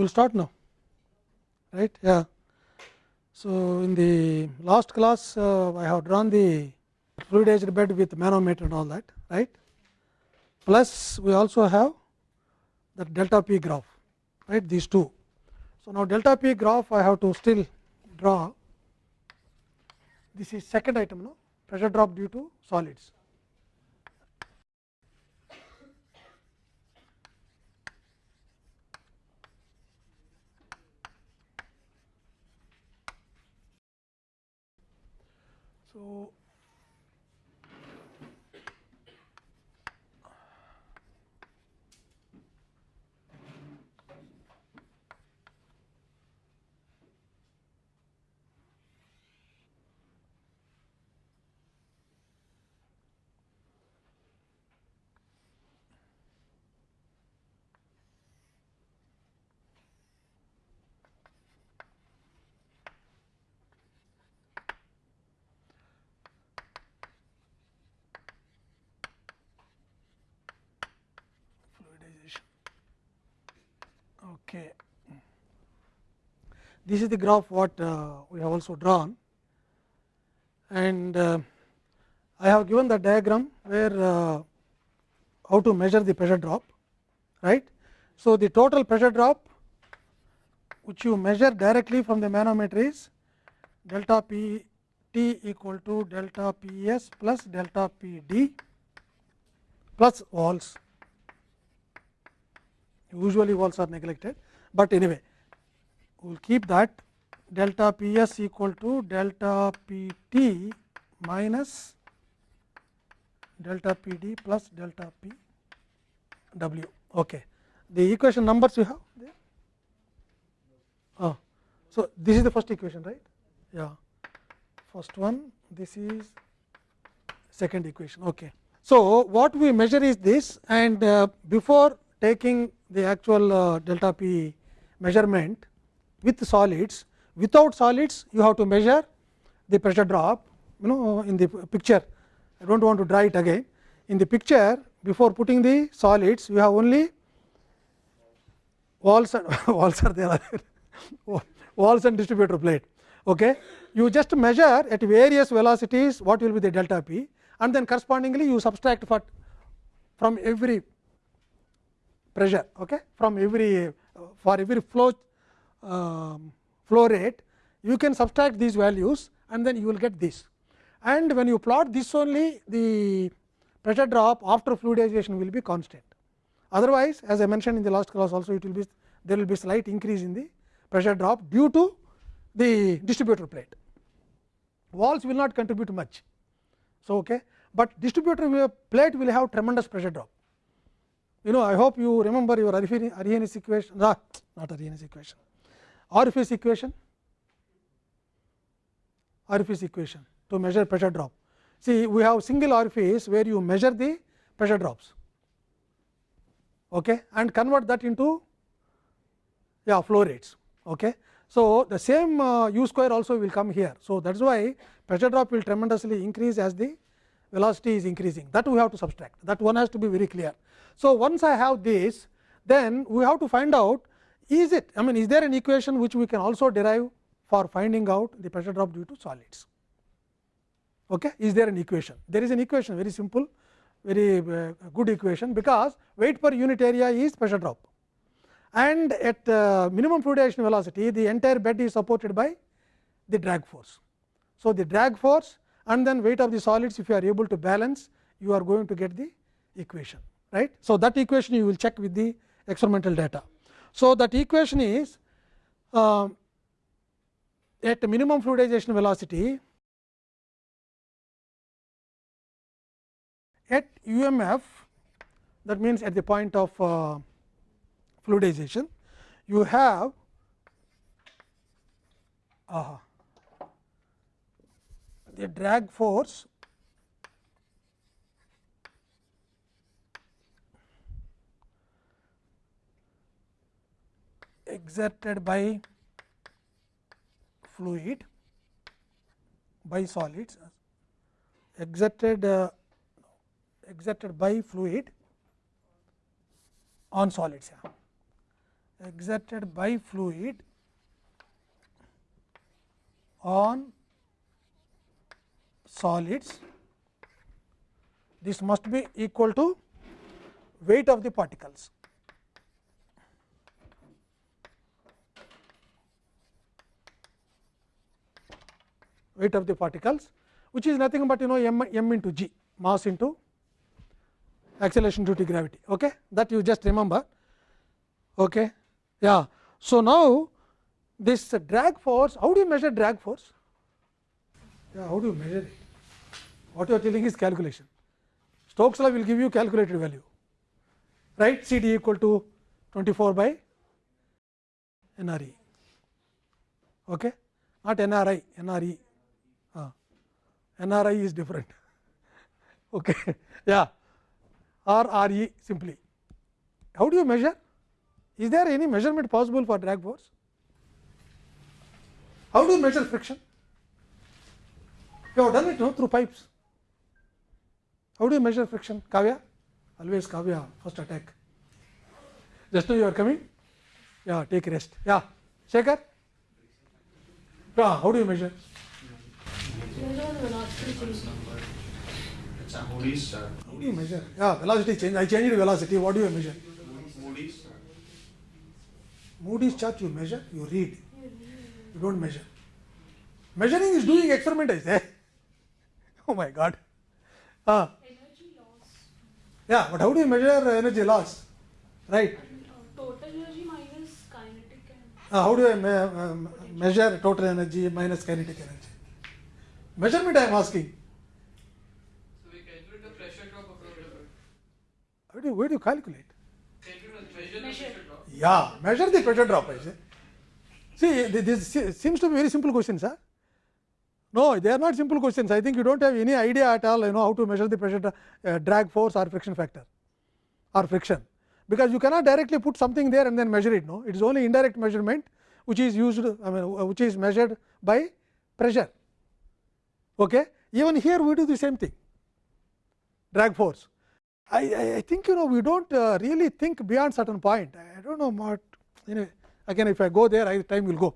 we will start now right yeah. So, in the last class uh, I have drawn the fluidized bed with manometer and all that right plus we also have the delta p graph right these two. So, now delta p graph I have to still draw this is second item no pressure drop due to solids. oo Okay. This is the graph what uh, we have also drawn and uh, I have given the diagram where uh, how to measure the pressure drop right. So, the total pressure drop which you measure directly from the manometer is delta p t equal to delta p s plus delta p d plus walls usually walls are neglected, but anyway we will keep that delta P s equal to delta P t minus delta P d plus delta P w. Okay. The equation numbers you have there? Oh. So, this is the first equation right? Yeah. First one this is second equation. Okay. So, what we measure is this and uh, before taking the actual uh, delta p measurement with solids. Without solids you have to measure the pressure drop you know in the picture. I do not want to draw it again. In the picture before putting the solids you have only walls and walls are there. Walls and distributor plate. Okay? You just measure at various velocities what will be the delta p and then correspondingly you subtract for from every pressure okay from every for every flow flow rate you can subtract these values and then you will get this and when you plot this only the pressure drop after fluidization will be constant otherwise as i mentioned in the last class also it will be there will be slight increase in the pressure drop due to the distributor plate walls will not contribute much so okay but distributor plate will have tremendous pressure drop you know I hope you remember your Arrhenius equation ah, not Arrhenius equation orifice equation orifice equation to measure pressure drop. See we have single orifice where you measure the pressure drops okay, and convert that into yeah, flow rates. Okay. So, the same uh, u square also will come here. So, that is why pressure drop will tremendously increase as the velocity is increasing that we have to subtract that one has to be very clear. So, once I have this then we have to find out is it I mean is there an equation which we can also derive for finding out the pressure drop due to solids. Okay. Is there an equation? There is an equation very simple very uh, good equation because weight per unit area is pressure drop and at uh, minimum fluidization velocity the entire bed is supported by the drag force. So, the drag force and then weight of the solids if you are able to balance you are going to get the equation right. So, that equation you will check with the experimental data. So, that equation is uh, at minimum fluidization velocity at UMF that means at the point of uh, fluidization you have uh, the drag force exerted by fluid by solids exerted uh, exerted by fluid on solids yeah. exerted by fluid on solids this must be equal to weight of the particles. Weight of the particles which is nothing but you know m, m into g mass into acceleration due to gravity okay that you just remember okay yeah so now this drag force how do you measure drag force yeah how do you measure it what you are telling is calculation stokes law will give you calculated value right c d equal to 24 by n r e okay not n r i n r e nri is different okay yeah or re simply how do you measure is there any measurement possible for drag force how do you measure friction you have done it no through pipes how do you measure friction kavya always kavya first attack just now you are coming yeah take rest yeah shekhar yeah how do you measure. How do you measure yeah velocity change i changed velocity what do you measure Moody's chart. Moody's chart you measure, you read, you don't measure. Measuring is doing experiment, I say. Oh my God. Ah, Energy loss. yeah, but how do you measure energy loss? Right. Uh, total energy minus kinetic and Ah, how do I me um, measure total energy minus kinetic energy? Measurement I am asking. So we calculate the pressure drop across the bed. How do you, where do you calculate? Calculate the measure Measure. pressure drop. Yeah, measure the pressure drop, I say. See, this seems to be very simple questions, huh? No, they are not simple questions. I think you don't have any idea at all, you know, how to measure the pressure dra- uh, drag force or friction factor or friction. Because you cannot directly put something there and then measure it, no. It is only indirect measurement which is used, I mean, uh, which is measured by pressure. Okay? Even here we do the same thing, drag force. I, I, I think you know we don't uh, really think beyond certain point. I, do don't know what anyway. Again, if I go there, I, time will go.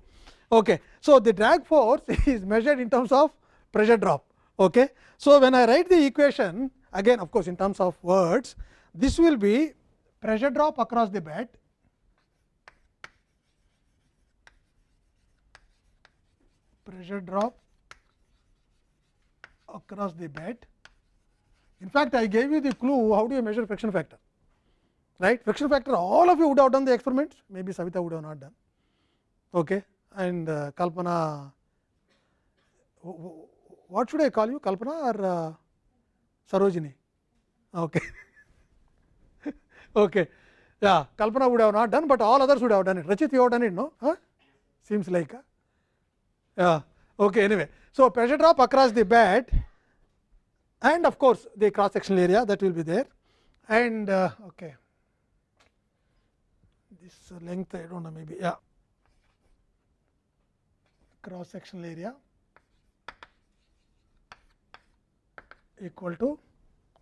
Okay. So, the drag force is measured in terms of pressure drop. Okay. So, when I write the equation again, of course, in terms of words, this will be pressure drop across the bed pressure drop across the bed in fact, I gave you the clue how do you measure friction factor, right? Friction factor all of you would have done the experiments, maybe Savita would have not done. Okay. And uh, Kalpana, what should I call you, Kalpana or uh, Sarojini? Okay. okay. Yeah, Kalpana would have not done, but all others would have done it. Rachit, you have done it, no? Huh? Seems like. Uh, yeah. Okay. Anyway, so pressure drop across the bed and of course, the cross sectional area that will be there and uh, okay. this length I do not know maybe yeah cross sectional area equal to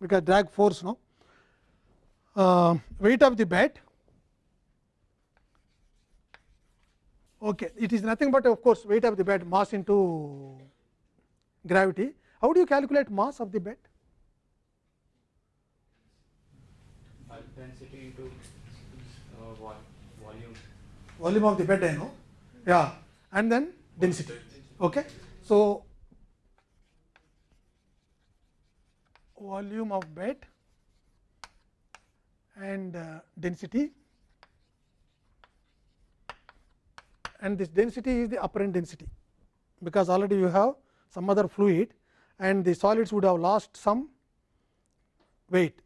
because drag force no uh, weight of the bed okay it is nothing but of course weight of the bed mass into gravity how do you calculate mass of the bed? density into uh, volume. Volume of the bed, I know. Yeah, and then density. Okay. So, volume of bed and uh, density and this density is the apparent density, because already you have some other fluid and the solids would have lost some weight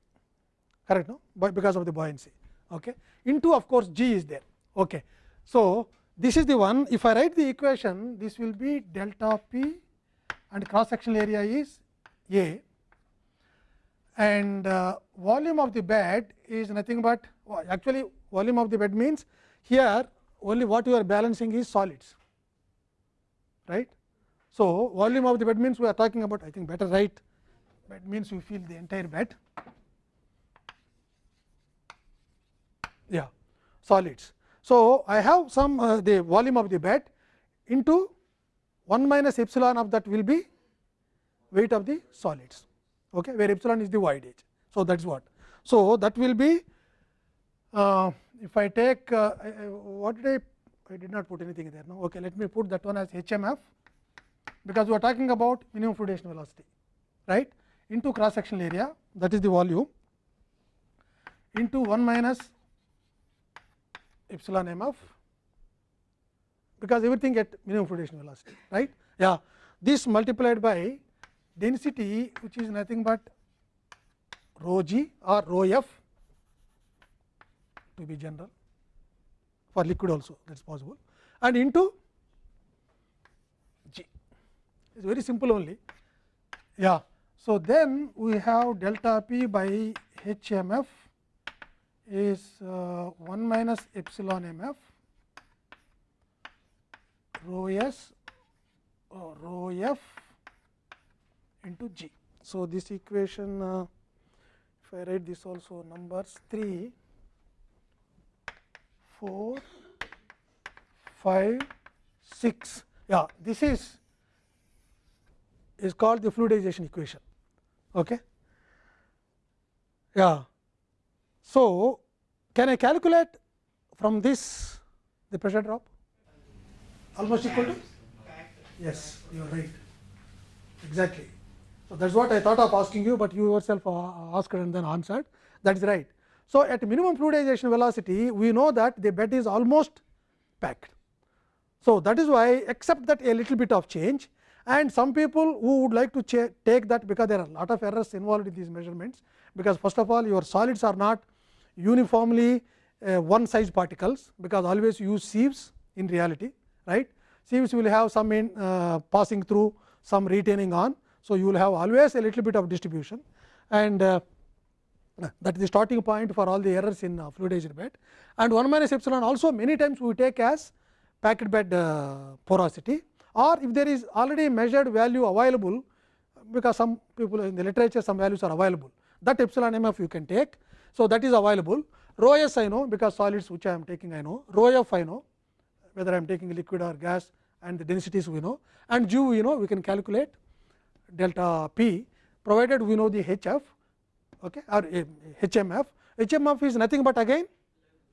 correct no? Because of the buoyancy okay? Into of course g is there okay? So this is the one if i write the equation this will be delta p and cross sectional area is a. And uh, volume of the bed is nothing but actually volume of the bed means here only what you are balancing is solids right so, volume of the bed means we are talking about I think better right bed means you fill the entire bed yeah solids. So, I have some uh, the volume of the bed into 1 minus epsilon of that will be weight of the solids, okay, where epsilon is the voidage. So, that is what. So, that will be uh, if I take uh, what did I I did not put anything there. No, okay, let me put that one as HMF because we are talking about minimum fluidation velocity, right, into cross sectional area that is the volume into 1 minus epsilon f because everything at minimum fluidation velocity, right. Yeah, this multiplied by density which is nothing but rho g or rho f to be general for liquid also that is possible and into is very simple only. Yeah. So, then we have delta p by h m f is uh, 1 minus epsilon m f rho s or rho f into g. So, this equation uh, if I write this also numbers 3, 4, 5, 6. Yeah, this is is called the fluidization equation. Okay. Yeah. So, can I calculate from this the pressure drop almost equal to? Yes, you are right. Exactly. So, that is what I thought of asking you, but you yourself uh, asked and then answered that is right. So, at minimum fluidization velocity we know that the bed is almost packed. So, that is why except that a little bit of change and some people who would like to take that because there are a lot of errors involved in these measurements. Because first of all your solids are not uniformly uh, one size particles because always use sieves in reality right? Sieves will have some in uh, passing through some retaining on. So you will have always a little bit of distribution. And uh, that is the starting point for all the errors in uh, fluidized bed and 1 minus epsilon also many times we take as packed bed uh, porosity or if there is already measured value available because some people in the literature some values are available that epsilon mf you can take. So, that is available rho s I know because solids which I am taking I know rho f I know whether I am taking liquid or gas and the densities we know and g we know we can calculate delta p provided we know the h f okay, or h m f h m f is nothing but again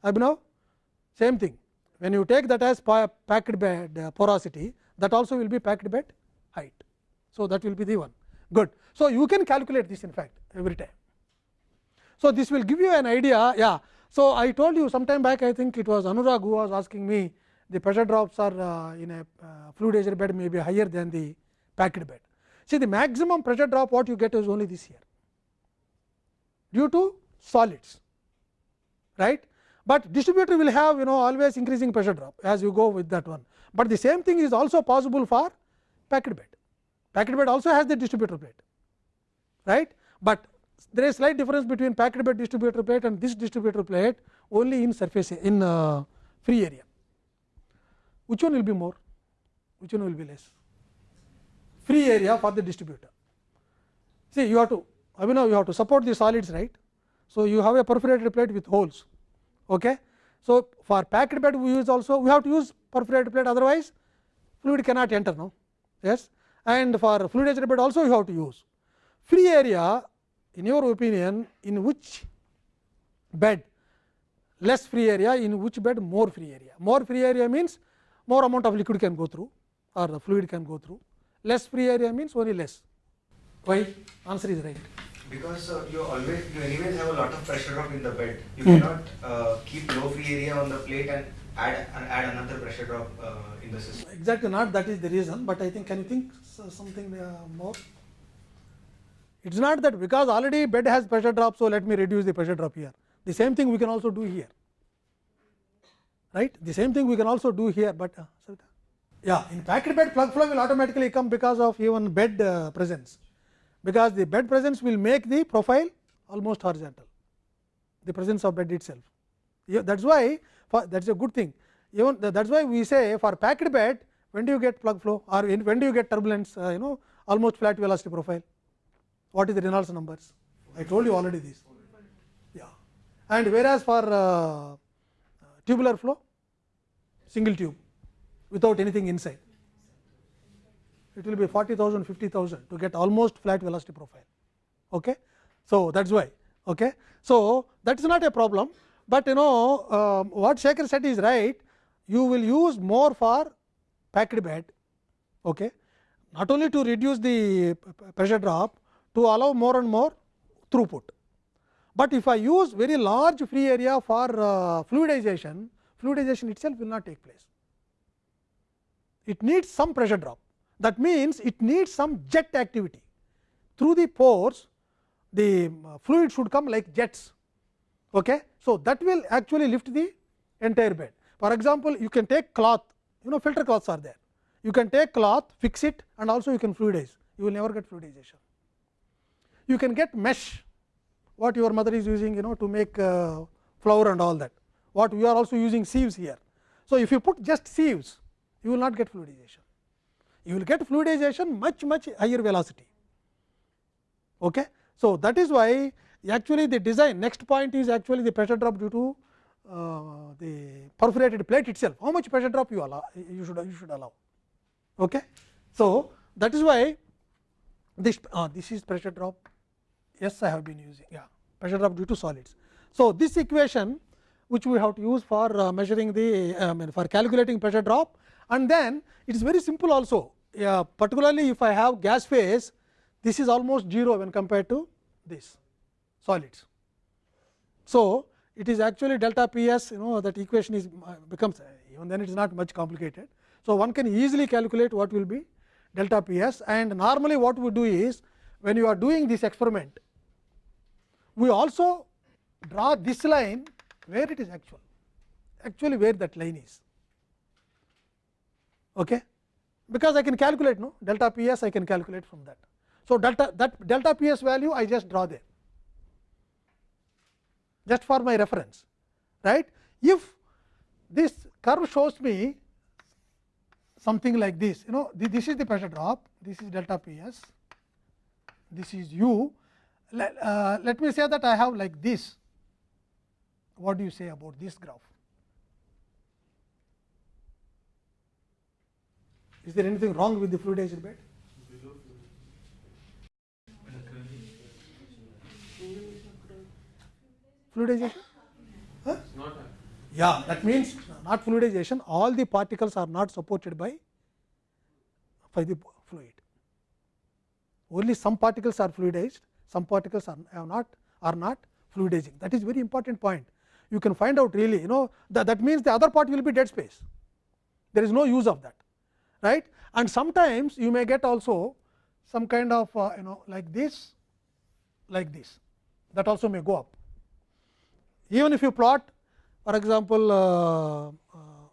Abhinav same thing when you take that as packed bed porosity that also will be packed bed height. So, that will be the one good. So, you can calculate this in fact every time. So, this will give you an idea yeah. So, I told you sometime back I think it was Anurag who was asking me the pressure drops are uh, in a uh, bed may be higher than the packed bed. See the maximum pressure drop what you get is only this here due to solids right, but distributor will have you know always increasing pressure drop as you go with that one, but the same thing is also possible for packed bed. Packed bed also has the distributor plate right, but there is slight difference between packed bed distributor plate and this distributor plate only in surface in uh, free area. Which one will be more? Which one will be less? Free area for the distributor. See, you have to, I mean, you have to support the solids, right? So, you have a perforated plate with holes. Okay? So, for packed bed we use also, we have to use perforated plate, otherwise fluid cannot enter. now Yes, and for fluidized bed also you have to use free area. In your opinion, in which bed less free area, in which bed more free area? More free area means more amount of liquid can go through or the fluid can go through less free area means only less why answer is right because uh, you always you anyways have a lot of pressure drop in the bed. You Hmm. cannot uh, keep low free area on the plate and add add another pressure drop uh, in the system. Exactly not that is the reason but i think can you think something uh, more? It is not that because already bed has pressure drop so let me reduce the pressure drop here. The same thing we can also do here. Right? The same thing we can also do here but uh, yeah in packed bed plug flow will automatically come because of even bed uh, presence because the bed presence will make the profile almost horizontal the presence of bed itself yeah, that is why for, that is a good thing even that is why we say for packed bed when do you get plug flow or when do you get turbulence uh, you know almost flat velocity profile what is the Reynolds numbers I told you already this yeah and whereas for uh, tubular flow single tube without anything inside. It will be 40,000, 50,000 to get almost flat velocity profile. Okay. So, that is why. Okay. So, that is not a problem, but you know um, what Shekhar said is right. You will use more for packed bed, okay. not only to reduce the pressure drop, to allow more and more throughput. But if I use very large free area for uh, fluidization, fluidization itself will not take place. It needs some pressure drop. That means, it needs some jet activity through the pores the uh, fluid should come like jets. Okay. So, that will actually lift the entire bed. For example, you can take cloth you know filter cloths are there. You can take cloth fix it and also you can fluidize you will never get fluidization. You can get mesh what your mother is using you know to make uh, flour and all that what we are also using sieves here. So, if you put just sieves you will not get fluidization you will get fluidization much much higher velocity. Okay. So, that is why actually the design next point is actually the pressure drop due to uh, the perforated plate itself how much pressure drop you allow you should you should allow. Okay. So, that is why this uh, this is pressure drop yes I have been using yeah pressure drop due to solids. So, this equation which we have to use for uh, measuring the mean for calculating pressure drop and then it is very simple also yeah, particularly if I have gas phase this is almost 0 when compared to this solids. So, it is actually delta P s you know that equation is becomes even then it is not much complicated. So, one can easily calculate what will be delta P s and normally what we do is when you are doing this experiment we also draw this line where it is actual actually where that line is. Okay because I can calculate no? Delta P s I can calculate from that. So, delta that delta P s value I just draw there. Just for my reference right. If this curve shows me something like this you know this is the pressure drop this is delta P s this is u. Let, uh, let me say that I have like this. What do you say about this graph Is there anything wrong with the fluidized bed? Fluidization? Huh? Yeah, that means not fluidization, all the particles are not supported by, by the fluid. Only some particles are fluidized, some particles are, are not are not fluidizing. That is very important point. You can find out really, you know, that, that means the other part will be dead space. There is no use of that right? And sometimes you may get also some kind of uh, you know like this like this. That also may go up. Even if you plot for example, uh, uh,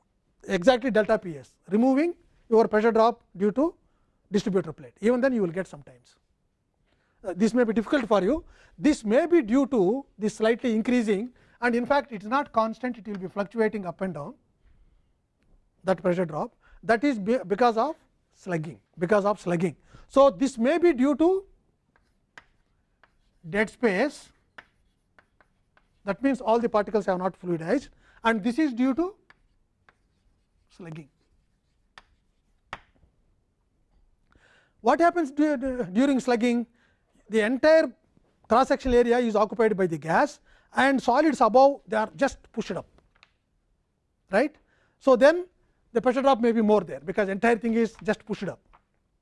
exactly delta P s removing your pressure drop due to distributor plate. Even then you will get sometimes. Uh, this may be difficult for you. This may be due to this slightly increasing and in fact, it is not constant. It will be fluctuating up and down that pressure drop that is because of slugging because of slugging. So, this may be due to dead space that means all the particles have not fluidized and this is due to slugging. What happens during slugging? The entire cross sectional area is occupied by the gas and solids above they are just pushed up right. So, then the pressure drop may be more there, because entire thing is just pushed up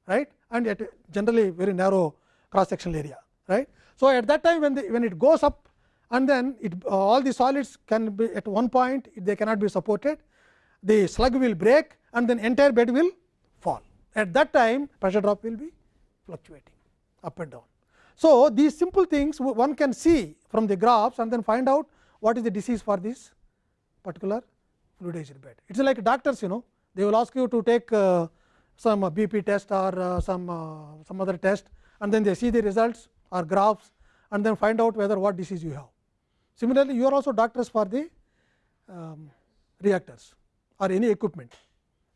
right and at generally very narrow cross sectional area. right. So, at that time when, the, when it goes up and then it uh, all the solids can be at one point they cannot be supported, the slug will break and then entire bed will fall. At that time pressure drop will be fluctuating up and down. So, these simple things one can see from the graphs and then find out what is the disease for this particular fluidized bed. It is like doctors you know they will ask you to take uh, some uh, BP test or uh, some uh, some other test and then they see the results or graphs and then find out whether what disease you have. Similarly, you are also doctors for the um, reactors or any equipment.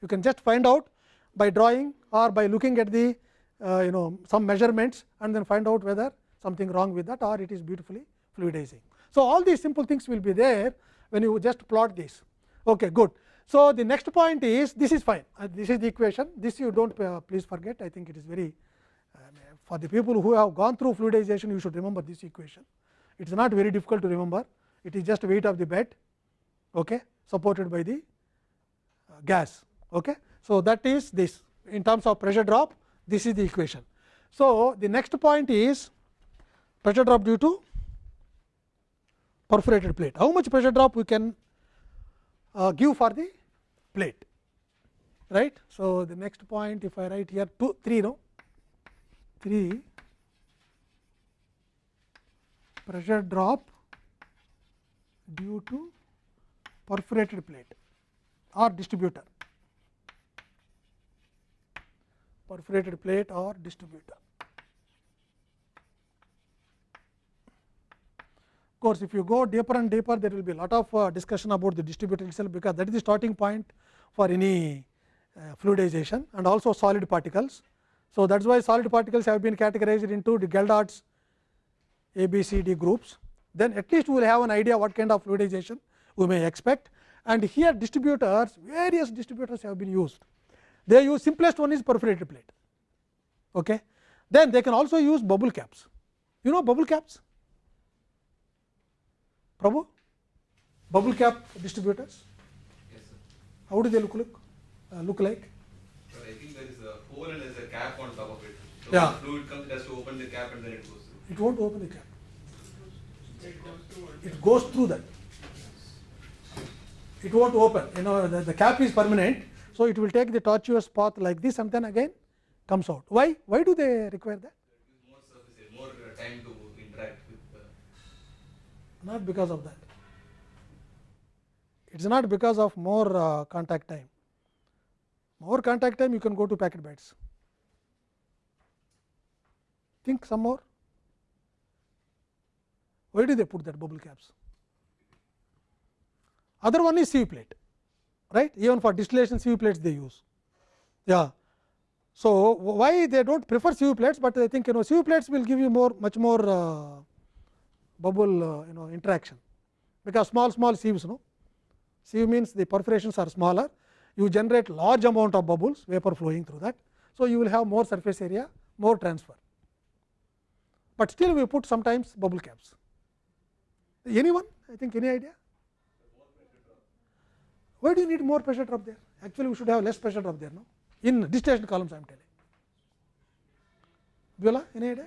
You can just find out by drawing or by looking at the uh, you know some measurements and then find out whether something wrong with that or it is beautifully fluidizing. So, all these simple things will be there when you just plot this. Okay, good. So, the next point is this is fine uh, this is the equation this you do not uh, please forget I think it is very uh, for the people who have gone through fluidization you should remember this equation it is not very difficult to remember it is just weight of the bed okay, supported by the uh, gas. Okay. So, that is this in terms of pressure drop this is the equation. So, the next point is pressure drop due to perforated plate. How much pressure drop we can uh, give for the plate right. So, the next point if I write here 2 3 no 3 pressure drop due to perforated plate or distributor perforated plate or distributor. Course, if you go deeper and deeper there will be a lot of uh, discussion about the distributor itself, because that is the starting point for any uh, fluidization and also solid particles. So, that is why solid particles have been categorized into the Geldarts A, B, C, D groups. Then at least we will have an idea what kind of fluidization we may expect and here distributors various distributors have been used. They use simplest one is perforated plate. Okay. Then they can also use bubble caps. You know bubble caps? Prabhu? Bubble cap distributors? Yes, sir. How do they look look, uh, look like? So I think there is a hole and there is a cap on top of it. So Yeah. when fluid comes, it has to open the cap and then it goes through. It won't open the cap. It goes through that. It won't open. You know the, the cap is permanent, so it will take the tortuous path like this and then again comes out. Why? Why do they require that? More surface more time to interact with the Not because of that. It is not because of more uh, contact time. More contact time, you can go to packed beds. Think some more. Where did they put that bubble caps? Other one is sieve plate, right? Even for distillation sieve plates they use. Yeah. So, why they do not prefer sieve plates, but they think you know sieve plates will give you more much more uh, bubble uh, you know interaction, because small small sieves no sieve means the perforations are smaller you generate large amount of bubbles vapor flowing through that. So, you will have more surface area more transfer, but still we put sometimes bubble caps. Anyone I think any idea? Why do you need more pressure drop there? Actually, we should have less pressure drop there no in distillation columns I am telling. Viola, any idea?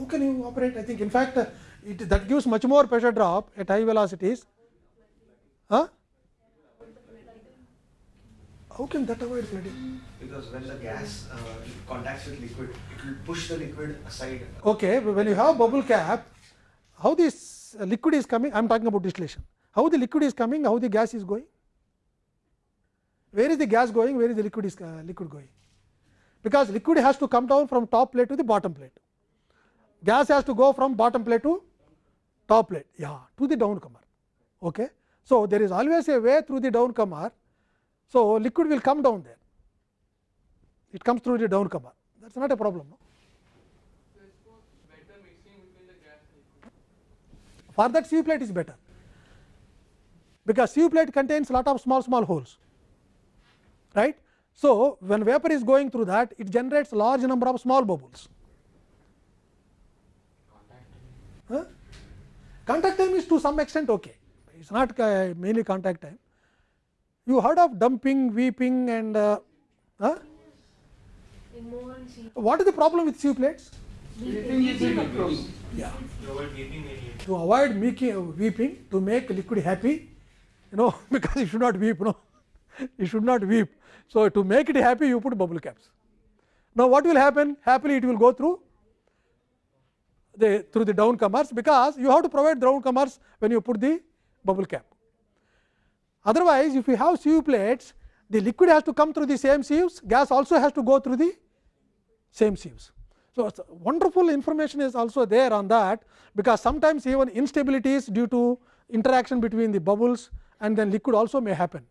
How can you operate? I think in fact, uh, it, that gives much more pressure drop at high velocities. Huh? How can that avoid flooding? Because when the gas uh, contacts with liquid, it will push the liquid aside. Okay, but when you have bubble cap, how this uh, liquid is coming? I am talking about distillation. How the liquid is coming? How the gas is going? Where is the gas going? Where is the liquid is uh, liquid going? Because liquid has to come down from top plate to the bottom plate. Gas has to go from bottom plate to top plate, yeah, to the downcomer. Okay. So, there is always a way through the downcomer. So, liquid will come down there. It comes through the downcomer. That is not a problem. No? For for that sieve plate is better because sieve plate contains lot of small small holes right so when vapor is going through that it generates large number of small bubbles huh? contact time is to some extent okay. It is not uh, mainly contact time. You heard of dumping weeping and uh, huh? In more and see. what is the problem with sieve plates? Yeah. Avoid weeping area. to avoid making weeping to make liquid happy you know because you should not weep no. You should not weep. So to make it happy you put bubble caps. Now what will happen? Happily it will go through the through the downcomers because you have to provide downcomers when you put the bubble cap otherwise if you have sieve plates the liquid has to come through the same sieves gas also has to go through the same sieves so, wonderful information is also there on that, because sometimes even instabilities due to interaction between the bubbles and then liquid also may happen.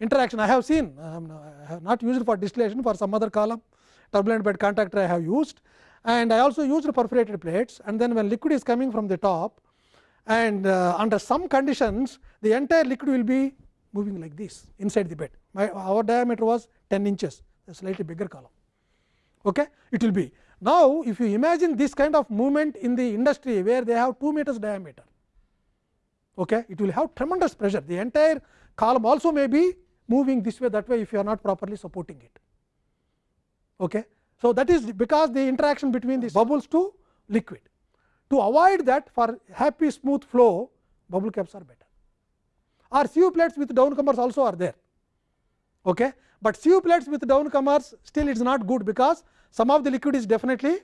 Interaction I have seen, I have not used for distillation for some other column, turbulent bed contactor I have used and I also used perforated plates and then when liquid is coming from the top and uh, under some conditions the entire liquid will be moving like this inside the bed. My, our diameter was 10 inches, a slightly bigger column. Okay? It will be. Now, if you imagine this kind of movement in the industry where they have 2 meters diameter, okay, it will have tremendous pressure. The entire column also may be moving this way that way if you are not properly supporting it. Okay. So, that is because the interaction between these bubbles to liquid. To avoid that for happy smooth flow bubble caps are better or sieve plates with downcomers also are there. Okay. But sieve plates with downcomers still it is not good because some of the liquid is definitely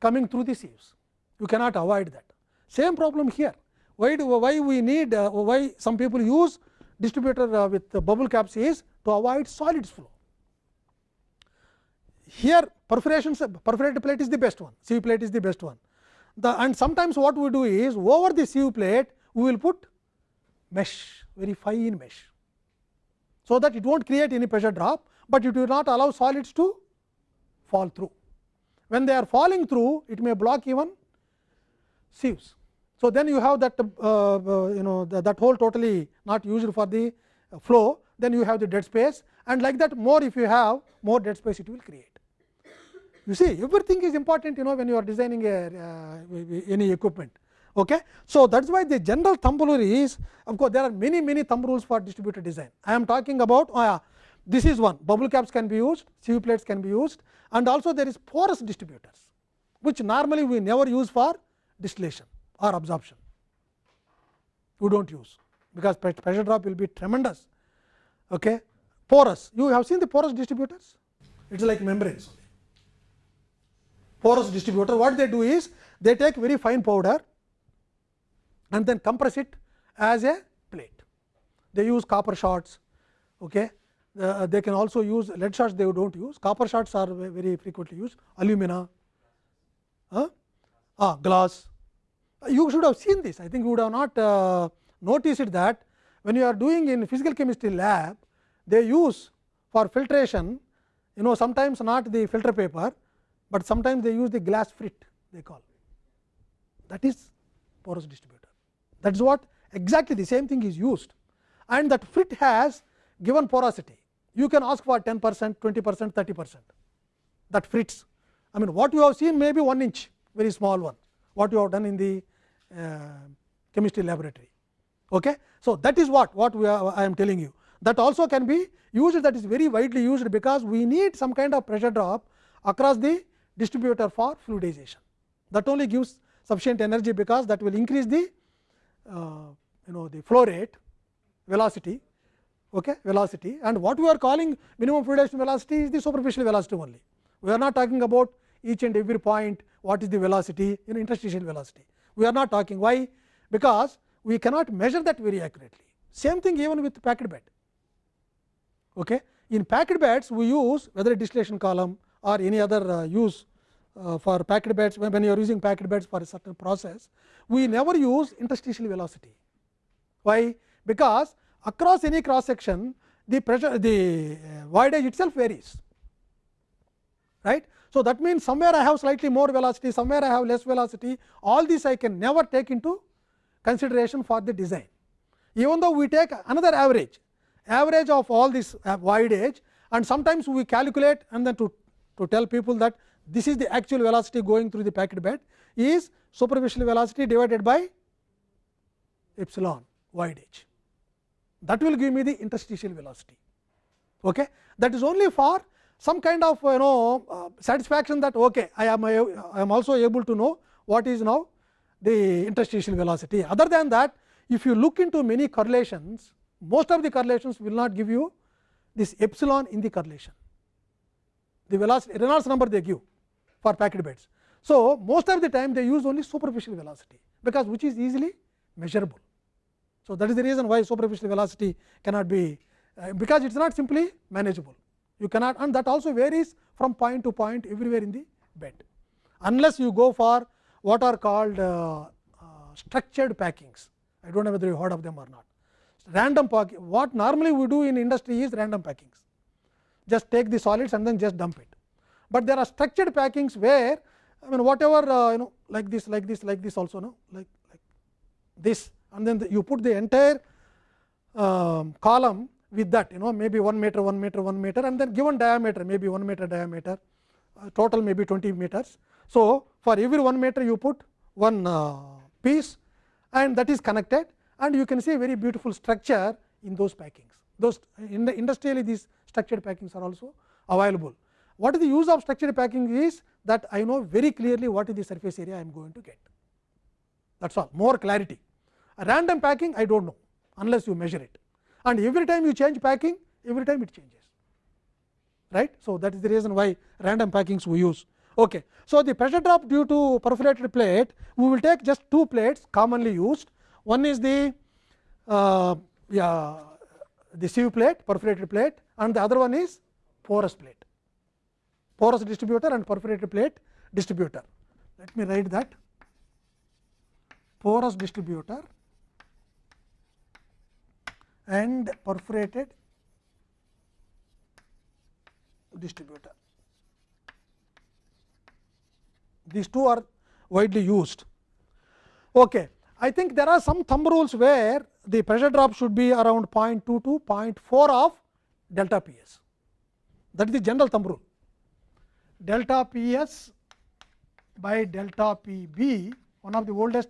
coming through the sieves. You cannot avoid that. Same problem here. Why do why we need uh, why some people use distributor uh, with bubble caps is to avoid solids flow. Here perforations perforated plate is the best one, sieve plate is the best one. The, and sometimes what we do is over the sieve plate we will put mesh very fine mesh. So, that it will not create any pressure drop, but it will not allow solids to fall through. When they are falling through it may block even sieves. So, then you have that uh, uh, you know the, that hole totally not used for the flow then you have the dead space and like that more if you have more dead space it will create. You see everything is important you know when you are designing a, uh, any equipment. Okay. So, that is why the general thumb rule is of course, there are many many thumb rules for distributed design. I am talking about oh yeah, this is one bubble caps can be used, sieve plates can be used and also there is porous distributors, which normally we never use for distillation or absorption. We do not use, because pressure drop will be tremendous. Okay. Porous, you have seen the porous distributors, it is like membranes. Porous distributor, what they do is they take very fine powder and then compress it as a plate. They use copper shots, okay. Uh, they can also use lead shots they do not use, copper shots are very frequently used, alumina, uh, ah, glass. You should have seen this, I think you would have not uh, noticed that when you are doing in physical chemistry lab, they use for filtration, you know sometimes not the filter paper, but sometimes they use the glass frit they call that is porous distributor. That is what exactly the same thing is used and that frit has given porosity you can ask for 10 percent, 20 percent, 30 percent that fits. I mean what you have seen may be 1 inch very small one what you have done in the uh, chemistry laboratory. Okay. So, that is what what we are, I am telling you that also can be used that is very widely used because we need some kind of pressure drop across the distributor for fluidization that only gives sufficient energy because that will increase the uh, you know the flow rate velocity okay, velocity and what we are calling minimum fluidization velocity is the superficial velocity only. We are not talking about each and every point what is the velocity in interstitial velocity. We are not talking why because we cannot measure that very accurately. Same thing even with packed bed. Okay. In packed beds we use whether a distillation column or any other uh, use uh, for packed beds when, you are using packed beds for a certain process we never use interstitial velocity. Why? Because across any cross section the pressure the uh, voidage itself varies right. So, that means somewhere I have slightly more velocity somewhere I have less velocity all this I can never take into consideration for the design. Even though we take another average average of all this voidage and sometimes we calculate and then to, to tell people that this is the actual velocity going through the packed bed is superficial velocity divided by epsilon wide edge that will give me the interstitial velocity. Okay. That is only for some kind of you know uh, satisfaction that okay, I am I am also able to know what is now the interstitial velocity. Other than that if you look into many correlations most of the correlations will not give you this epsilon in the correlation the velocity Reynolds number they give for packed beds. So, most of the time they use only superficial velocity because which is easily measurable. So, that is the reason why superficial velocity cannot be uh, because it is not simply manageable. You cannot and that also varies from point to point everywhere in the bed. Unless you go for what are called uh, uh, structured packings. I do not know whether you heard of them or not. Random packing, what normally we do in industry is random packings. Just take the solids and then just dump it. But there are structured packings where I mean whatever uh, you know like this, like this, like this also no like like this and then the, you put the entire um, column with that you know maybe 1 meter 1 meter 1 meter and then given diameter maybe 1 meter diameter uh, total maybe 20 meters. So, for every 1 meter you put one uh, piece and that is connected and you can see very beautiful structure in those packings. Those in the industrially these structured packings are also available. What is the use of structured packing is that I know very clearly what is the surface area I am going to get. That is all more clarity. A random packing I do not know unless you measure it and every time you change packing every time it changes right. So, that is the reason why random packings we use. Okay. So, the pressure drop due to perforated plate we will take just two plates commonly used one is the uh, yeah, the sieve plate perforated plate and the other one is porous plate porous distributor and perforated plate distributor. Let me write that porous distributor and perforated distributor. These two are widely used. Okay. I think there are some thumb rules where the pressure drop should be around 0.2 to 0.4 of delta P s. That is the general thumb rule. Delta P s by delta P b, one of the oldest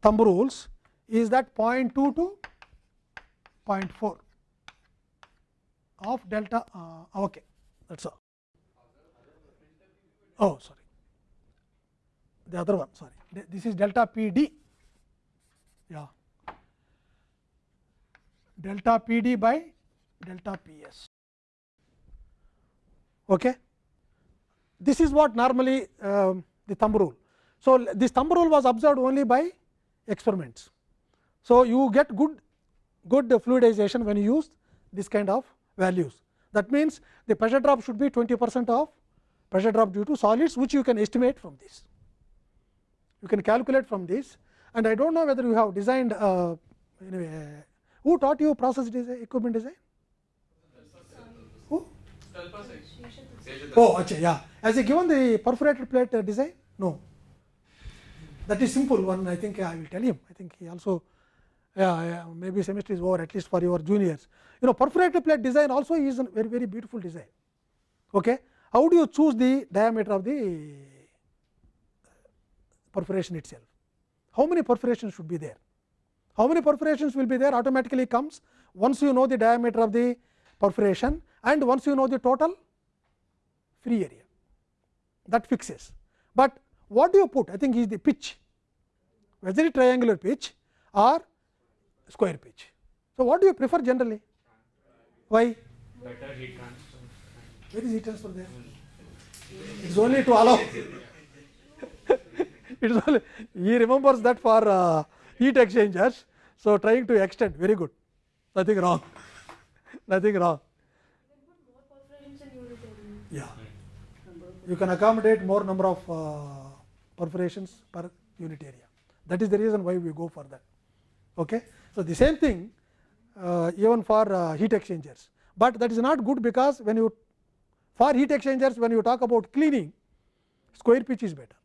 thumb rules is that 0.2 to 0.4 of delta uh, okay that's all oh sorry the other one sorry this is delta p d yeah. Delta p d by delta p s okay? This is what normally um, the thumb rule. So this thumb rule was observed only by experiments. So you get good good fluidization when you use this kind of values. That means, the pressure drop should be 20 percent of pressure drop due to solids which you can estimate from this. You can calculate from this and I do not know whether you have designed uh, anyway, who taught you process design, equipment design? Who? Oh, achha, yeah. Has he given the perforated plate uh, design? No. That is simple one. I think I will tell him. I think he also yeah, yeah, maybe semester is over at least for your juniors. You know perforated plate design also is a very very beautiful design. Okay. How do you choose the diameter of the perforation itself? How many perforations should be there? How many perforations will be there automatically comes once you know the diameter of the perforation and once you know the total free area that fixes. But what do you put? I think is the pitch, whether it triangular pitch or square pitch. So, what do you prefer generally? Why? Better heat transfer. Where is heat transfer there? It is only to allow. It is only he remembers that for uh, heat exchangers. So, trying to extend very good, nothing wrong, nothing wrong. Yeah, you can accommodate more number of uh, perforations per unit area. That is the reason why we go for that. Okay. So, the same thing uh, even for uh, heat exchangers, but that is not good because when you for heat exchangers when you talk about cleaning square pitch is better,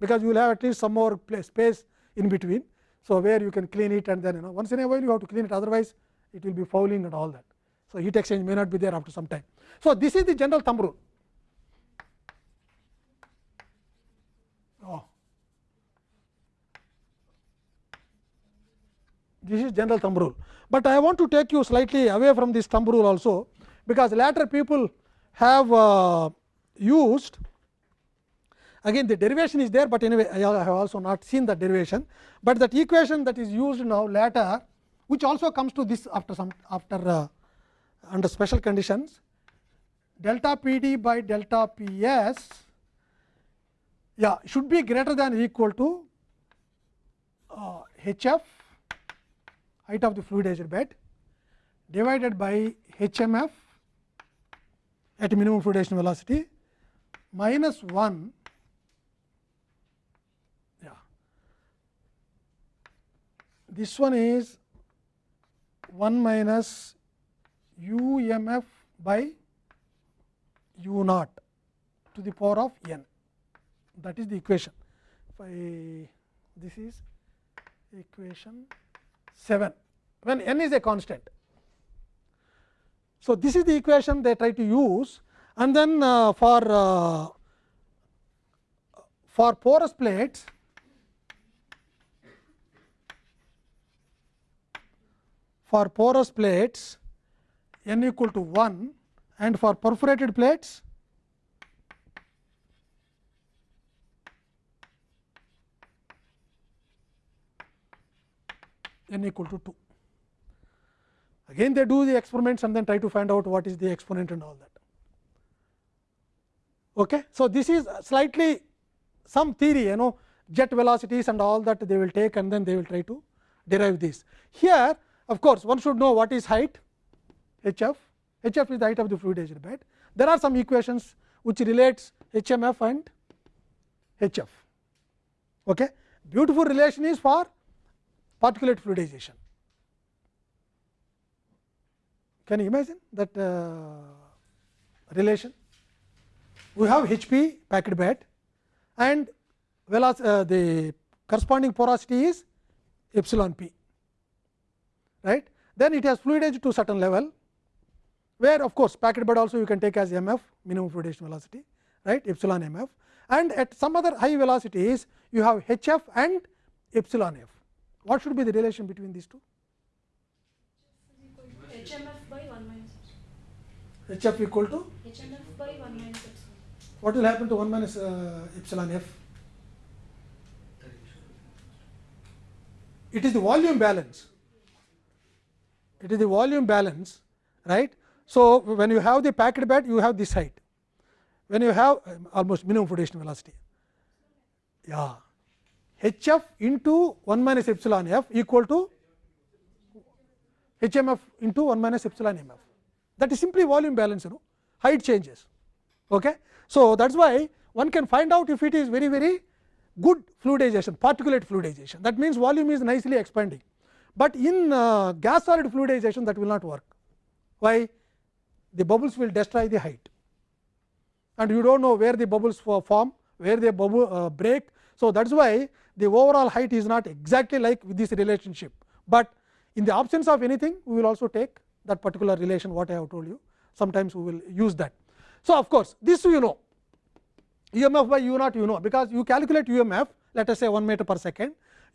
because you will have at least some more place, space in between. So, where you can clean it and then you know once in a while you have to clean it otherwise it will be fouling and all that. So, heat exchange may not be there after some time. So, this is the general thumb rule. Oh. This is general thumb rule, but I want to take you slightly away from this thumb rule also, because later people have uh, used again the derivation is there, but anyway I have also not seen that derivation, but that equation that is used now later which also comes to this after some after uh, under special conditions delta P d by delta P s yeah should be greater than or equal to uh, H f height of the fluidized bed divided by H m f at minimum fluidization velocity minus 1 yeah this one is 1 minus u m f by u naught to the power of n that is the equation. If I this is equation 7 when n is a constant. So, this is the equation they try to use and then uh, for uh, for porous plates for porous plates n equal to 1 and for perforated plates n equal to 2. Again they do the experiments and then try to find out what is the exponent and all that. Okay. So, this is slightly some theory you know jet velocities and all that they will take and then they will try to derive this. Here of course, one should know what is height h f, h f is the height of the fluidized bed. There are some equations which relates h m f and h f. Okay. Beautiful relation is for particulate fluidization. Can you imagine that uh, relation? We have H p packed bed and well uh, the corresponding porosity is epsilon p right. Then it has fluidized to certain level, where of course, packed bed also you can take as m f minimum fluidization velocity right epsilon m f and at some other high velocities you have h f and epsilon f. What should be the relation between these two? HMF by 1 minus epsilon. h f equal to HMF by 1 minus epsilon. what will happen to 1 minus uh, epsilon f? It is the volume balance. It is the volume balance, right. So, when you have the packed bed, you have this height. When you have almost minimum flotation velocity, yeah, h f into 1 minus epsilon f equal to h m f into 1 minus epsilon m f. That is simply volume balance, you know, height changes. Okay. So, that is why one can find out if it is very very good fluidization, particulate fluidization. That means, volume is nicely expanding, but in uh, gas solid fluidization that will not work. Why? The bubbles will destroy the height and you do not know where the bubbles form, where they bubble uh, break. So, that is why the overall height is not exactly like this relationship, but in the absence of anything we will also take that particular relation what I have told you sometimes we will use that. So, of course, this you know UMF by u naught you know because you calculate UMF let us say 1 meter per second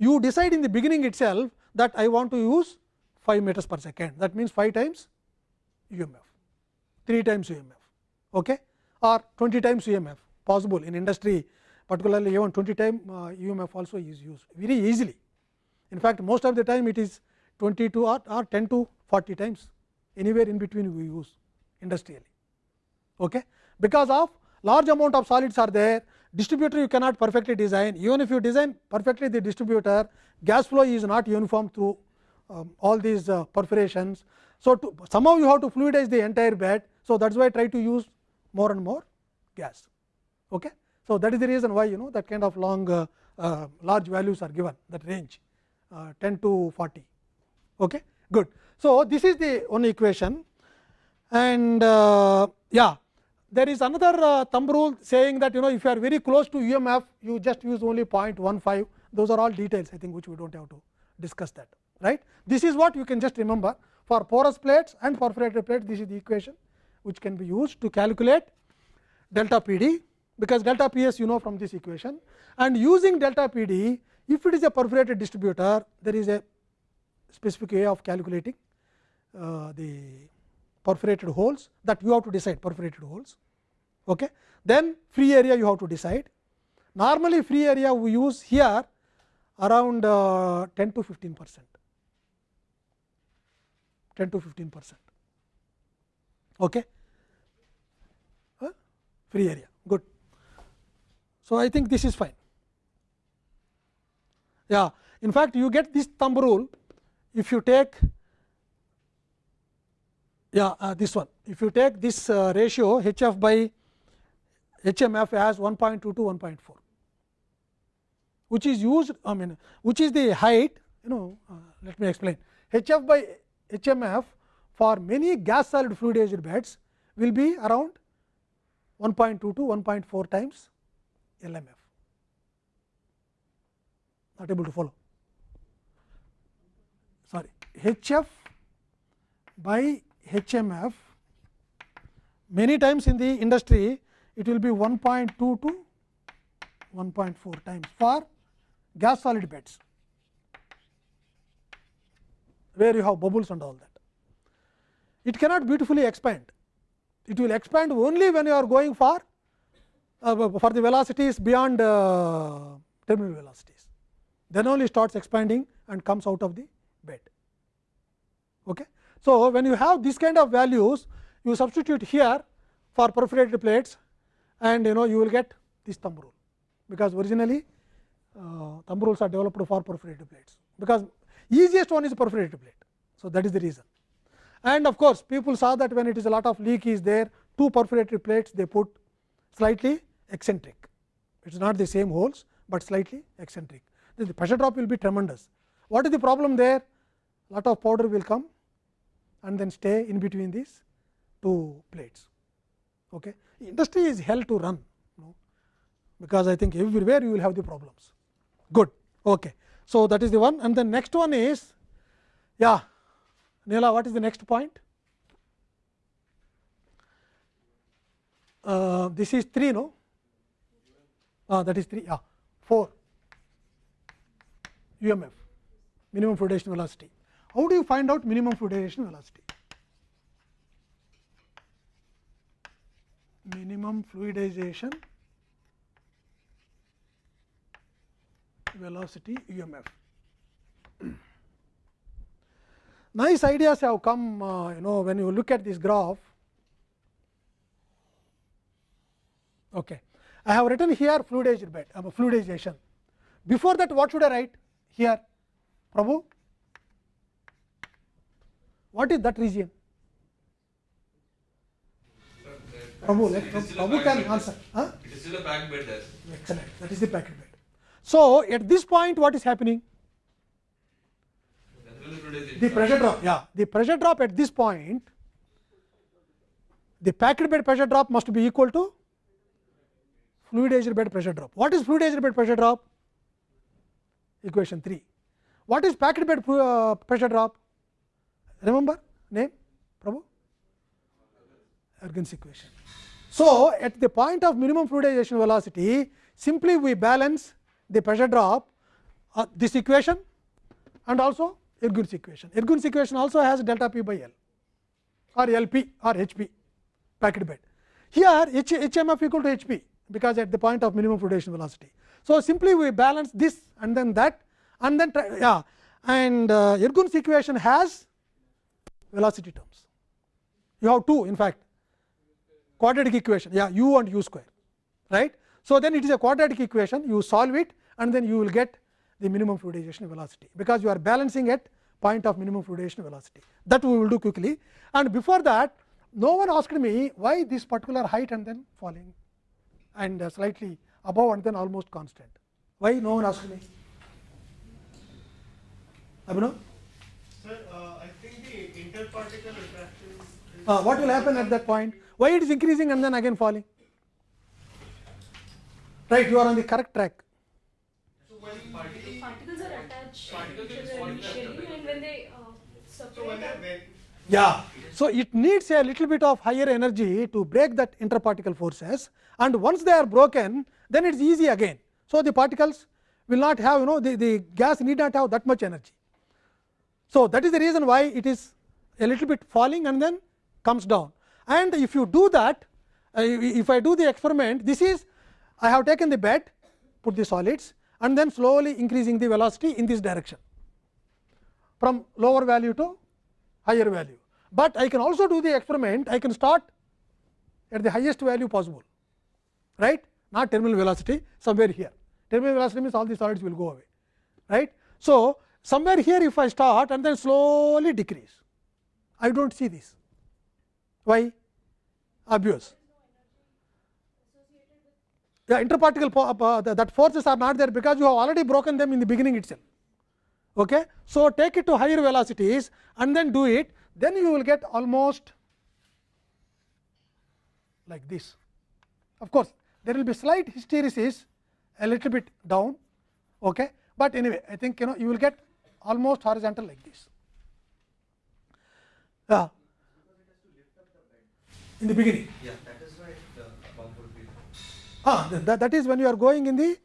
you decide in the beginning itself that I want to use 5 meters per second that means 5 times UMF 3 times UMF okay, or 20 times UMF possible in industry particularly even 20 time uh, UMF also is used very easily. In fact, most of the time it is 22 or, or 10 to 40 times anywhere in between we use industrially. Okay. Because of large amount of solids are there distributor you cannot perfectly design even if you design perfectly the distributor gas flow is not uniform through um, all these uh, perforations. So, to somehow you have to fluidize the entire bed. So, that is why I try to use more and more gas. Okay. So, that is the reason why you know that kind of long uh, uh, large values are given that range uh, 10 to 40. Okay. Good. So, this is the one equation and uh, yeah there is another uh, thumb rule saying that you know if you are very close to UMF you just use only 0.15 those are all details I think which we do not have to discuss that right. This is what you can just remember. For porous plates and perforated plates this is the equation which can be used to calculate delta P d because delta P s you know from this equation. And using delta P d if it is a perforated distributor there is a specific way of calculating uh, the perforated holes that you have to decide perforated holes. Okay. Then free area you have to decide. Normally free area we use here around uh, 10 to 15 percent, 10 to 15 percent. Okay. Free area good. So, I think this is fine. Yeah. In fact, you get this thumb rule if you take yeah uh, this one. If you take this uh, ratio h f by h m f as 1.2 to 1.4 which is used I mean which is the height you know uh, let me explain. H f by h m f for many gas solid fluidized beds will be around 1.2 to 1.4 times LMF not able to follow. Sorry. H f by hmf many times in the industry it will be 1.2 to 1.4 times for gas solid beds where you have bubbles and all that. It cannot beautifully expand. It will expand only when you are going for uh, for the velocities beyond uh, terminal velocities. Then only starts expanding and comes out of the bed. Okay. So, when you have this kind of values, you substitute here for perforated plates and you know you will get this thumb rule, because originally uh, thumb rules are developed for perforated plates, because easiest one is perforated plate. So, that is the reason. And of course, people saw that when it is a lot of leak is there, two perforated plates they put slightly eccentric. It is not the same holes, but slightly eccentric. Then the pressure drop will be tremendous. What is the problem there? Lot of powder will come and then stay in between these two plates. Okay. Industry is hell to run, you know, because I think everywhere you will have the problems. Good. Okay. So, that is the one and the next one is yeah Neela what is the next point? Uh, this is 3 no uh, that is 3 yeah 4 UMF minimum fluidization velocity. How do you find out minimum fluidization velocity? Minimum fluidization velocity UMF. nice ideas have come uh, you know when you look at this graph. Okay. I have written here fluidized bed uh, fluidization. Before that what should I write here Prabhu? What is that region? Prabhu, let Prabhu packed can answer. Huh? It is still a packed bed there. Excellent. That is the packet bed. So, at this point what is happening? The pressure drop, yeah, the pressure drop at this point, the packed bed pressure drop must be equal to fluidized bed pressure drop. What is fluidized bed pressure drop? Equation 3. What is packed bed uh, pressure drop? Remember name, Prabhu? Ergens equation. So, at the point of minimum fluidization velocity, simply we balance the pressure drop uh, this equation and also Ergun's equation. Ergun's equation also has delta p by L or LP or HP packed bed. Here H, HMF equal to HP because at the point of minimum fluidization velocity. So, simply we balance this and then that and then try, yeah and uh, Ergun's equation has velocity terms. You have two in fact quadratic equation yeah u and u square right. So, then it is a quadratic equation you solve it and then you will get the minimum fluidization velocity, because you are balancing at point of minimum fluidization velocity that we will do quickly. And before that no one asked me why this particular height and then falling and uh, slightly above and then almost constant. Why no one asked me? Abhinav? Sir, uh, I think the interparticle refraction is Uh, what will happen at that point? Why it is increasing and then again falling? Right, you are on the correct track. so when the Particles are attached Particles to will each fall other in that initially and when they uh, separate. Yeah. So, it needs a little bit of higher energy to break that interparticle forces and once they are broken then it is easy again. So, the particles will not have you know the, the gas need not have that much energy. So, that is the reason why it is a little bit falling and then comes down. And if you do that, uh, if I do the experiment, this is I have taken the bed, put the solids and then slowly increasing the velocity in this direction from lower value to higher value. But I can also do the experiment, I can start at the highest value possible, right, not terminal velocity somewhere here. Terminal velocity means all the solids will go away, right. So, somewhere here if I start and then slowly decrease, I do not see this. Why? Obvious. The interparticle uh, that forces are not there because you have already broken them in the beginning itself. Okay. So, take it to higher velocities and then do it, then you will get almost like this. Of course, there will be slight hysteresis a little bit down, okay. but anyway I think you know you will get almost horizontal like this. Yeah. In the beginning. Yeah, that is be. Ah, that, that is when you are going in the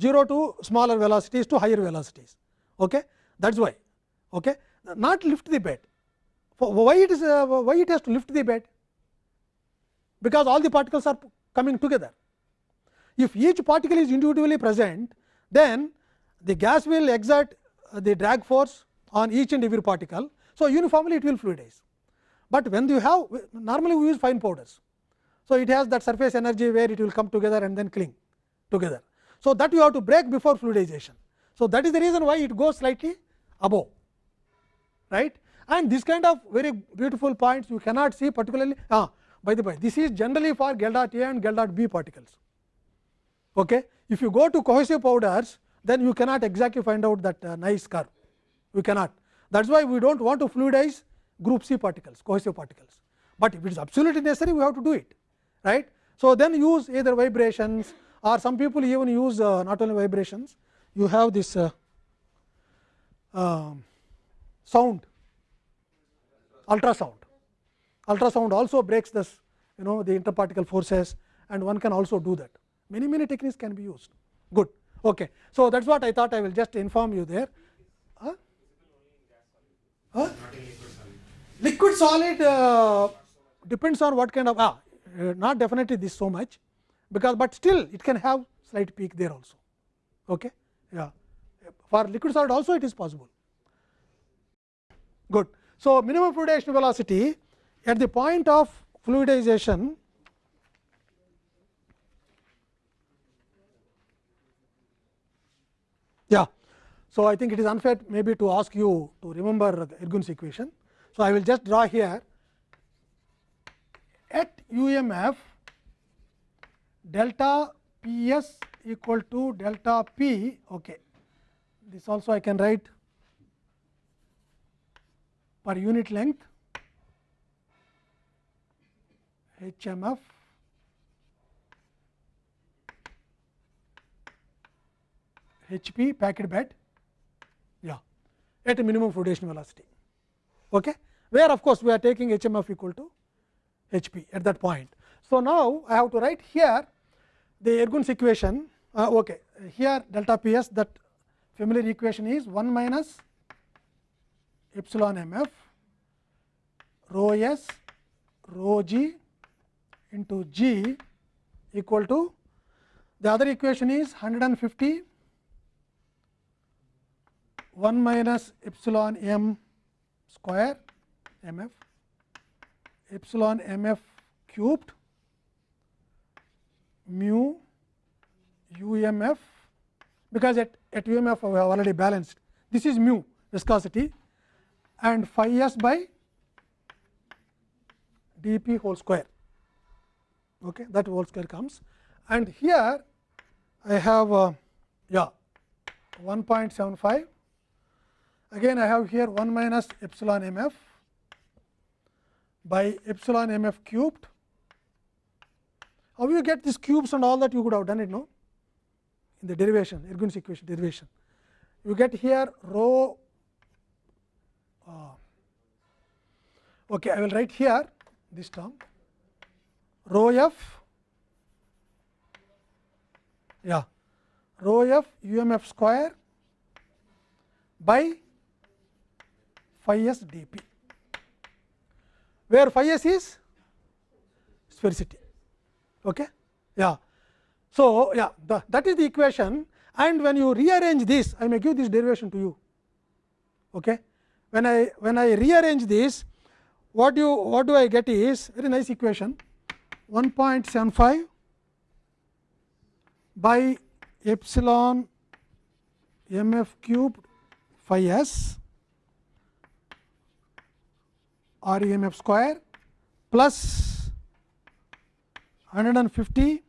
0 to smaller velocities to higher velocities. Okay? That is why. Okay? Not lift the bed. For why it is uh, why it has to lift the bed? Because all the particles are coming together. If each particle is individually present, then the gas will exert uh, the drag force on each and every particle. So, uniformly it will fluidize. But when you have normally we use fine powders. So, it has that surface energy where it will come together and then cling together. So, that you have to break before fluidization. So, that is the reason why it goes slightly above right and this kind of very beautiful points you cannot see particularly ah, by the way this is generally for Geldart A and Geldart B particles. Okay. If you go to cohesive powders then you cannot exactly find out that uh, nice curve you cannot that is why we do not want to fluidize group C particles cohesive particles, but if it is absolutely necessary we have to do it right. So, then use either vibrations or some people even use uh, not only vibrations. You have this uh, um, sound ultrasound. Ultrasound also breaks this you know the interparticle forces and one can also do that. Many many techniques can be used. Good. Okay. So that's what i thought i will just inform you there? Huh? liquid solid uh, depends on what kind of ah, uh, not definitely this so much because but still it can have slight peak there also. Okay? Yeah. For liquid solid also it is possible. Good. So minimum fluidization velocity at the point of fluidization so i think it is unfair maybe to ask you to remember the ergun's equation so i will just draw here at umf delta p s equal to delta p okay this also i can write per unit length HMF HP packet bed at a minimum fluidation velocity. Okay? Where of course we are taking HMF equal to HP at that point. So, now I have to write here the Ergun's equation. Uh, okay. Here delta Ps that familiar equation is 1 minus epsilon m f rho s rho g into g equal to the other equation is 150 1 minus epsilon m square m f epsilon m f cubed mu u m f because at, at u m f we have already balanced. This is mu viscosity and phi s by d p whole square. Okay that whole square comes. And here I have uh, yeah 1.75 again I have here 1 minus epsilon m f by epsilon m f cubed. How you get these cubes and all that you could have done it no? In the derivation Ergun's equation derivation. You get here rho uh, okay I will write here this term. Rho f yeah rho f u m f square by phi s d p. Where phi s is? Sphericity okay? Yeah. So yeah the, that is the equation. And when you rearrange this i may give this derivation to you. Okay? When i when i rearrange this what you what do i get is very nice equation 1.75 by epsilon m f cubed phi s r e m f square plus 150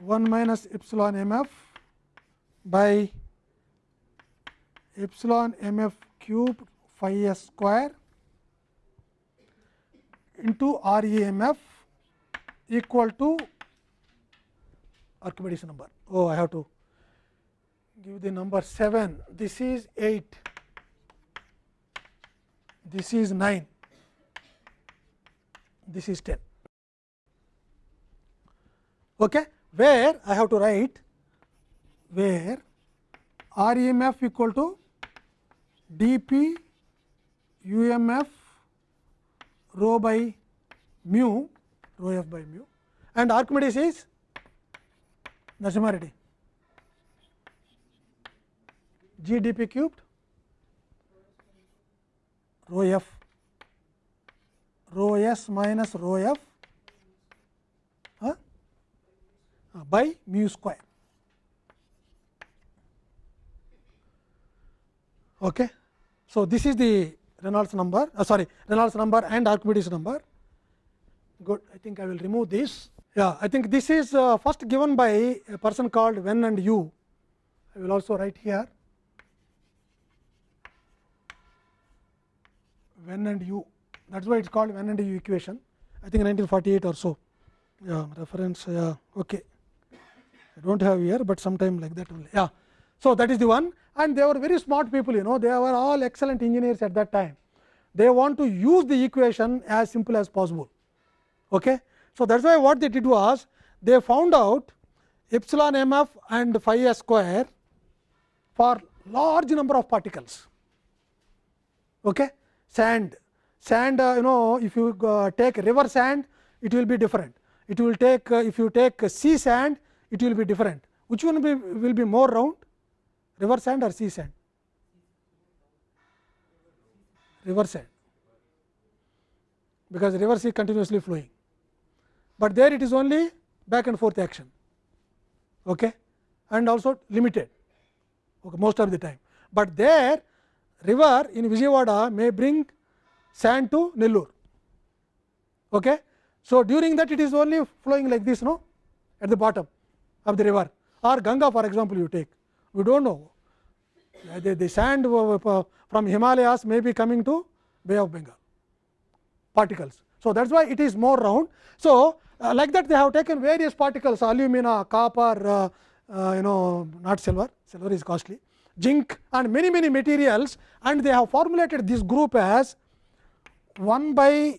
1 minus epsilon m f by epsilon m f cubed phi s square into R E M F equal to Archimedes number. Oh, I have to give the number 7. This is 8. This is 9, this is 10. Okay? Where I have to write where REMF equal to dp UMF rho by mu rho f by mu and Archimedes is Narasimha Reddy g dp cubed rho f rho s minus rho f uh, by mu square. Okay. So, this is the Reynolds number uh, sorry Reynolds number and Archimedes number good I think I will remove this yeah I think this is uh, first given by a person called Wen and Yu I will also write here when and u that is why it is called when and u equation I think 1948 or so yeah reference yeah okay I do not have here, but sometime like that only yeah. So, that is the one and they were very smart people you know they were all excellent engineers at that time. They want to use the equation as simple as possible. Okay. So, that is why what they did was they found out epsilon m f and phi s square for large number of particles. Okay. Sand, sand uh, you know if you uh, take river sand it will be different. It will take uh, if you take sea sand it will be different. Which one will be, will be more round river sand or sea sand? River sand because river sea continuously flowing, but there it is only back and forth action okay, and also limited okay, most of the time. But there river in Vijayawada may bring sand to Nellore. Okay. So, during that it is only flowing like this no at the bottom of the river or Ganga for example, you take we do not know the, the sand from Himalayas may be coming to Bay of Bengal particles. So, that is why it is more round. So, uh, like that they have taken various particles alumina, copper, uh, uh, you know not silver, silver is costly, zinc and many many materials and they have formulated this group as 1 by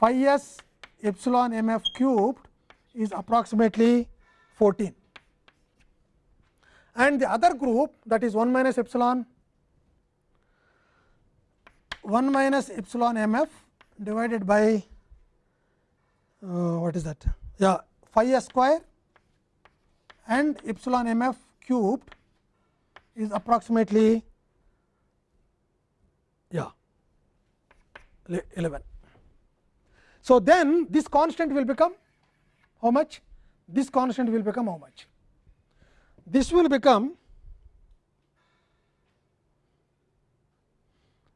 phi s epsilon m f cubed is approximately 14 and the other group that is 1 minus epsilon 1 minus epsilon m f divided by uh, what is that? Yeah phi s square and epsilon m f cubed is approximately yeah 11. So, then this constant will become how much? This constant will become how much? This will become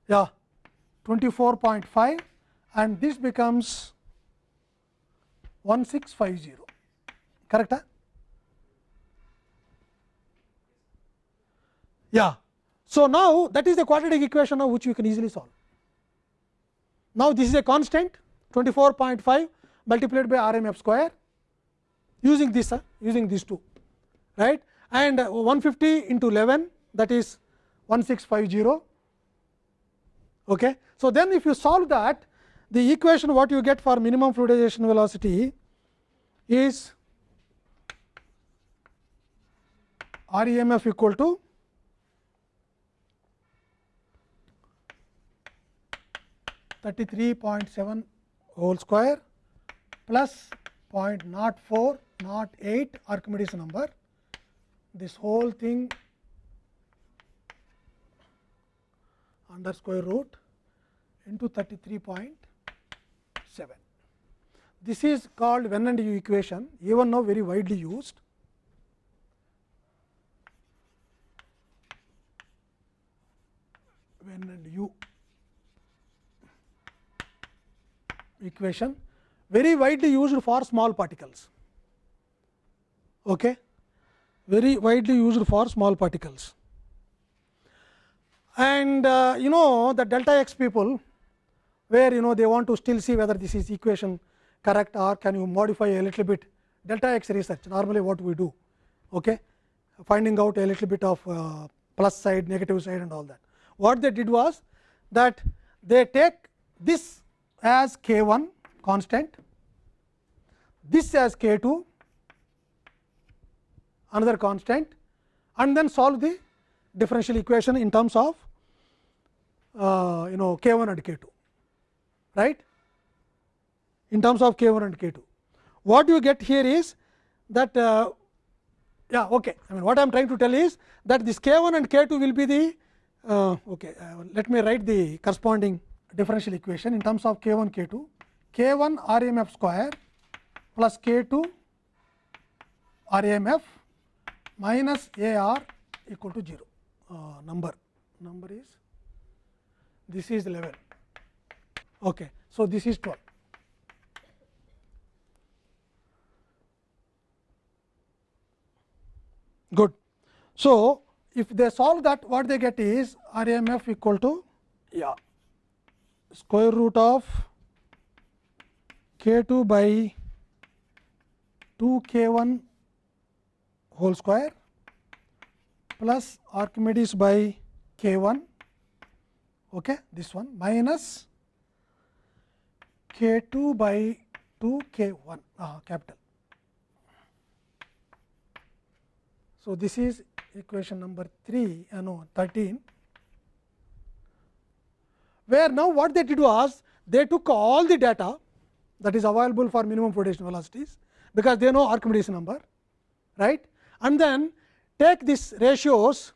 yeah 24.5 and this becomes 1650 correct huh? Yeah. So, now that is the quadratic equation of which we can easily solve. Now, this is a constant 24.5 multiplied by R m f square using this uh, using these two right and 150 into 11 that is 1650. Okay. So, then if you solve that the equation what you get for minimum fluidization velocity is R e m f equal to 33.7 whole square plus 0.0408 not Archimedes number. This whole thing under square root into 33.7. This is called Venn and U equation, even now very widely used. Venn and U equation very widely used for small particles. Okay. Very widely used for small particles. And uh, you know the delta x people, where you know they want to still see whether this is equation correct or can you modify a little bit delta x research normally what we do okay finding out a little bit of uh, plus side negative side and all that what they did was that they take this as k 1 constant, this as k 2 another constant and then solve the differential equation in terms of uh, you know k 1 and k 2 right in terms of k 1 and k 2. What you get here is that uh, yeah okay I mean what I am trying to tell is that this k 1 and k 2 will be the uh, okay uh, let me write the corresponding differential equation in terms of k 1 k 2 k 1 r m f square plus k 2 r m f minus a r equal to 0 uh, number. Number is this is 11 okay so this is 12 good. So if they solve that what they get is rmf equal to yeah square root of k 2 by 2 k 1 whole square plus Archimedes by k 1 okay, this one minus k 2 by 2 k 1 uh, capital. So, this is equation number 3 uh, no 13 where now what they did was they took all the data that is available for minimum flotation velocities because they know Archimedes number right and then take these ratios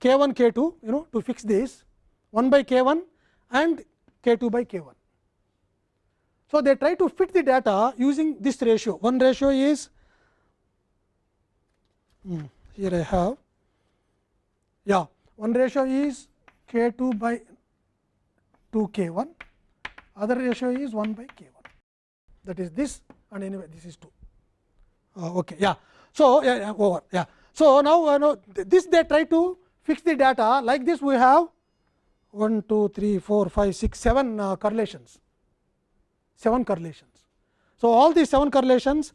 k 1 k 2 you know to fix this 1 by k 1 and k 2 by k 1. So, they try to fit the data using this ratio one ratio is hmm, here I have yeah one ratio is k 2 by 2 k 1 other ratio is 1 by k 1 that is this and anyway this is 2 uh, okay yeah so yeah, yeah over yeah so now uh, know this they try to fix the data like this we have 1 2 3 4 5 6 7 uh, correlations 7 correlations so all these 7 correlations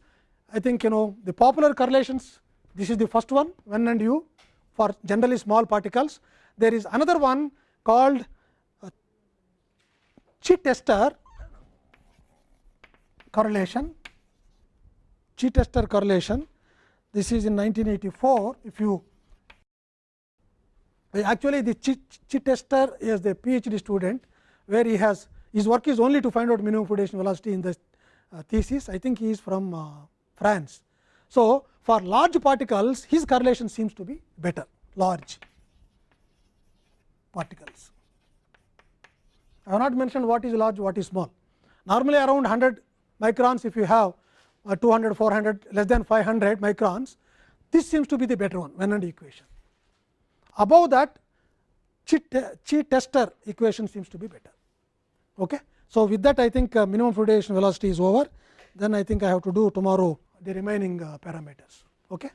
i think you know the popular correlations this is the first one when and you for generally small particles there is another one called Chitester correlation? Chitester correlation? This is in 1984 if you actually the Chitester is the PhD student where he has his work is only to find out minimum flotation velocity in the uh, thesis. I think he is from uh, France. So, for large particles his correlation seems to be better. Large particles. I have not mentioned what is large what is small normally around 100 microns if you have uh, 200 400 less than 500 microns this seems to be the better one and equation above that Chitester equation seems to be better. Okay. So, with that I think uh, minimum fluidization velocity is over then I think I have to do tomorrow the remaining uh, parameters. Okay.